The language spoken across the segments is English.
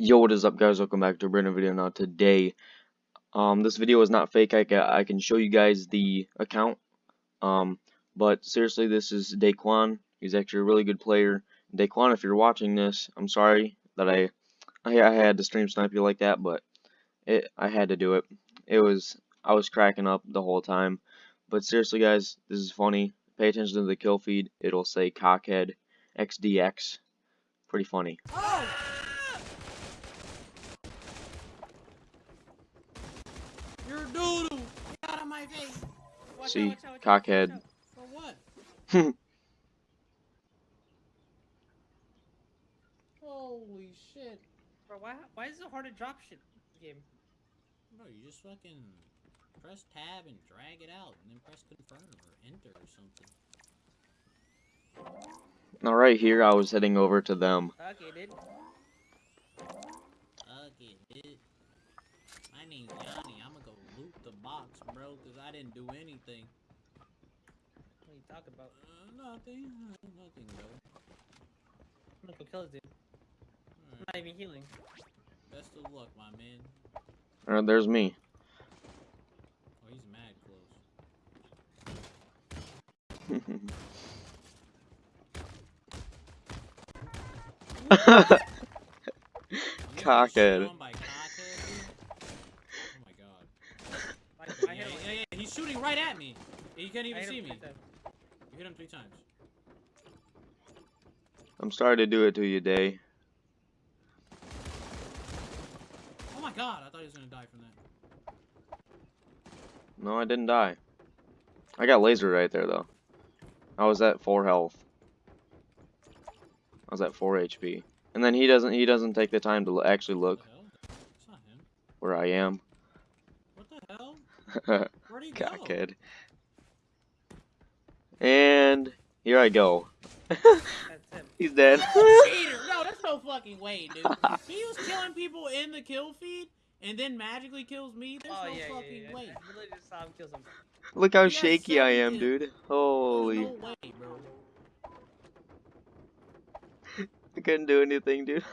Yo, what is up guys? Welcome back to a brand new video. Now today, um, this video is not fake. I can, I can show you guys the account. Um, but seriously, this is Daquan. He's actually a really good player. Daquan, if you're watching this, I'm sorry that I, I, I had to stream snipe you like that, but it, I had to do it. It was, I was cracking up the whole time. But seriously, guys, this is funny. Pay attention to the kill feed. It'll say Cockhead XDX. Pretty funny. Oh! You're a doodle! Get out of my face! Watch See, watch out, watch cockhead. watch out. For what? Holy shit. Bro, why, why is it so hard to drop shit in this game? Bro, you just fucking press tab and drag it out, and then press confirm or enter or something. Now right here, I was heading over to them. Okay, dude. Okay, dude. My name's Johnny. I'm gonna go loot the box, bro, because I didn't do anything. What are you talking about? Uh, nothing. Nothing, bro. I'm gonna go kill this dude. I'm not even healing. Best of luck, my man. Uh, there's me. Oh, he's mad close. When you get Cockhead. shit on by cockhead, dude. Oh my god. I, Yeah, I hit him. yeah, yeah, he's shooting right at me. He can't even see me. three. You hit him three times. I'm sorry to do it to you, Day. Oh my god, I thought he was gonna die from that. No, I didn't die. I got laser right there, though. I was at 4 health. I was at 4 HP. And then he doesn't he doesn't take the time to actually look What the hell? It's not him. where I am. What the hell? Where'd he go? Cockhead. And here I go. That's him. He's dead. Cheater! No, that's no fucking way, dude. He was killing people in the kill feed and then magically kills me. There's Oh, no yeah, yeah, fucking yeah. way. I literally just saw him kill someone. Look how He shaky I am, seven dude. Holy. no way, bro. I couldn't do anything, dude.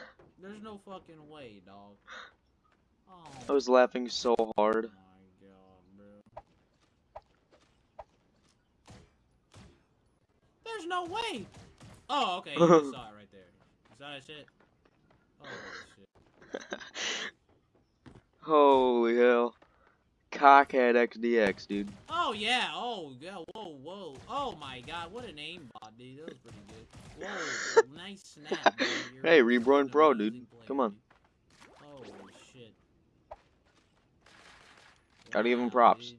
There's no fucking way, dog. Oh I was laughing so hard. Oh, my god, bro. There's no way! Oh, okay, you saw it right there. You saw that shit? Holy shit. Holy hell. Cockhead XDX, dude. Oh yeah, oh yeah, whoa, whoa. Oh my god, what an aimbot, dude. That was pretty good. Whoa, nice snap. Hey, a Reborn Pro, dude. player, Come on. dude. Holy shit. Gotta give him props. dude.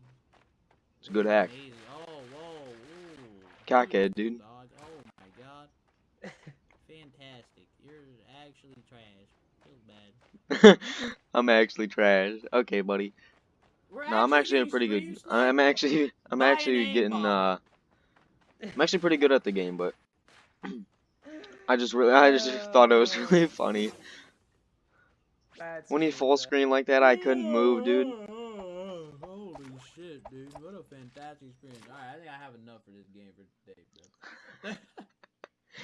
It's a good hack. amazing. Oh, whoa, ooh. Cockhead, dude. dog. Oh my god. Fantastic. You're actually trash. Feels bad. I'm actually trash. Okay, buddy. We're No, I'm actually getting pretty good. I'm actually, I'm actually getting, uh, I'm actually pretty good at the game, but I just really, I just thought it was really funny. That's When he full screen like that, I couldn't move, dude. Holy shit, dude. What a fantastic experience. Alright, I think I have enough for this game for today, bro.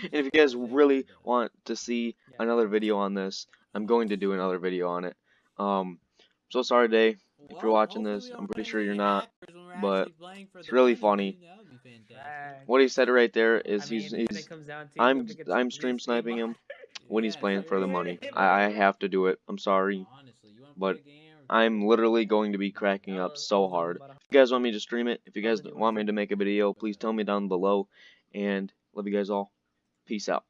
And if you guys really want to see Yeah. another video on this, I'm going to do another video on it. Um, so sorry, Day. If you're watching this, I'm pretty sure you're not, but it's really funny. What he said right there is I he's, mean, when he's comes down to I'm look I'm stream sniping him when he's playing for the money. I, I have to do it. I'm sorry. but I'm literally going to be cracking up so hard. If you guys want me to stream it, if you guys want me to make a video, please tell me down below. And love you guys all. Peace out.